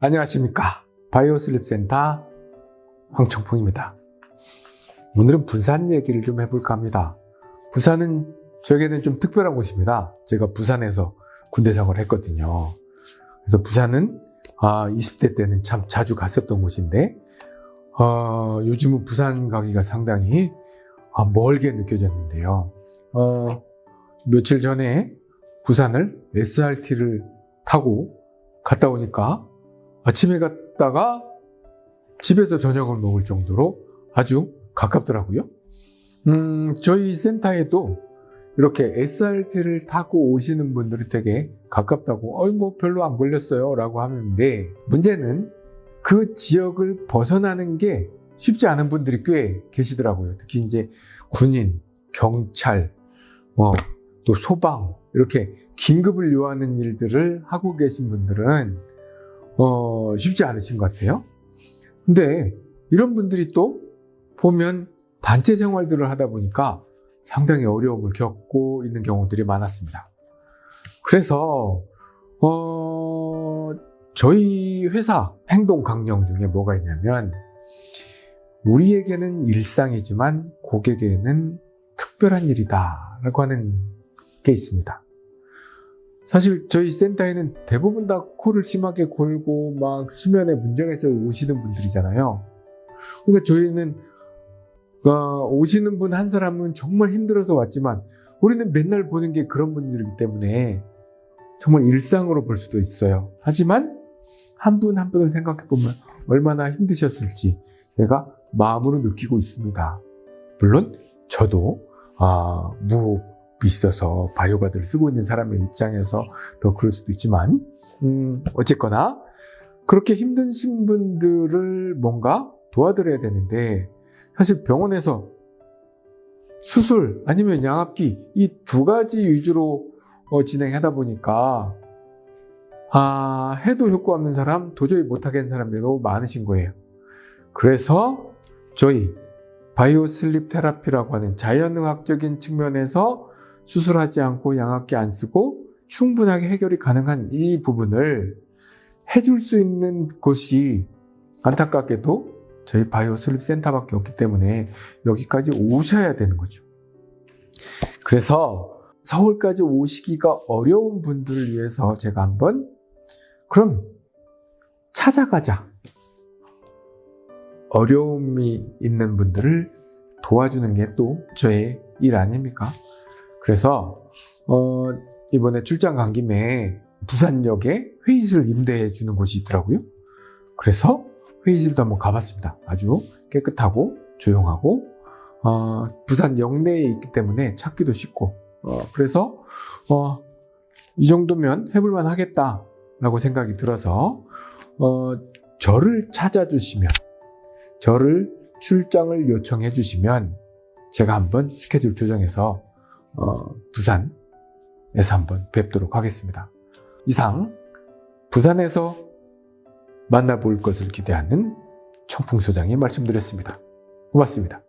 안녕하십니까. 바이오슬립 센터 황청풍입니다. 오늘은 부산 얘기를 좀 해볼까 합니다. 부산은 저에게는 좀 특별한 곳입니다. 제가 부산에서 군대 생활을 했거든요. 그래서 부산은 아, 20대 때는 참 자주 갔었던 곳인데 어, 요즘은 부산 가기가 상당히 아, 멀게 느껴졌는데요. 어, 며칠 전에 부산을 SRT를 타고 갔다 오니까 아침에 갔다가 집에서 저녁을 먹을 정도로 아주 가깝더라고요. 음, 저희 센터에도 이렇게 SRT를 타고 오시는 분들이 되게 가깝다고, 어이, 뭐 별로 안 걸렸어요. 라고 하는데, 문제는 그 지역을 벗어나는 게 쉽지 않은 분들이 꽤 계시더라고요. 특히 이제 군인, 경찰, 뭐, 또 소방, 이렇게 긴급을 요하는 일들을 하고 계신 분들은 어, 쉽지 않으신 것 같아요. 근데 이런 분들이 또 보면 단체 생활들을 하다 보니까 상당히 어려움을 겪고 있는 경우들이 많았습니다. 그래서 어, 저희 회사 행동 강령 중에 뭐가 있냐면 우리에게는 일상이지만 고객에게는 특별한 일이다 라고 하는 게 있습니다. 사실 저희 센터에는 대부분 다 코를 심하게 골고 막 수면에 문제가 있어 오시는 분들이잖아요. 그러니까 저희는 어, 오시는 분 한 사람은 정말 힘들어서 왔지만 우리는 맨날 보는 게 그런 분들이기 때문에 정말 일상으로 볼 수도 있어요. 하지만 한 분한 분을 생각해 보면 얼마나 힘드셨을지 제가 마음으로 느끼고 있습니다. 물론 저도 아, 무 있어서 바이오가드를 쓰고 있는 사람의 입장에서 더 그럴 수도 있지만 음, 어쨌거나 그렇게 힘드신 분들을 뭔가 도와드려야 되는데 사실 병원에서 수술 아니면 양압기 이 두 가지 위주로 어, 진행하다 보니까 아, 해도 효과 없는 사람 도저히 못하겠는 사람들이 너무 많으신 거예요. 그래서 저희 바이오 슬립 테라피라고 하는 자연의학적인 측면에서 수술하지 않고 양압기 안 쓰고 충분하게 해결이 가능한 이 부분을 해줄 수 있는 곳이 안타깝게도 저희 바이오 슬립 센터밖에 없기 때문에 여기까지 오셔야 되는 거죠. 그래서 서울까지 오시기가 어려운 분들을 위해서 제가 한번 그럼 찾아가자. 어려움이 있는 분들을 도와주는 게 또 저의 일 아닙니까? 그래서 어, 이번에 출장 간 김에 부산역에 회의실 임대해 주는 곳이 있더라고요. 그래서 회의실도 한번 가봤습니다. 아주 깨끗하고 조용하고 어, 부산 역내에 있기 때문에 찾기도 쉽고 어, 그래서 어, 이 정도면 해볼만 하겠다라고 생각이 들어서 어, 저를 찾아주시면 저를 출장을 요청해 주시면 제가 한번 스케줄 조정해서 어, 부산에서 한번 뵙도록 하겠습니다. 이상 부산에서 만나볼 것을 기대하는 청풍소장이 말씀드렸습니다. 고맙습니다.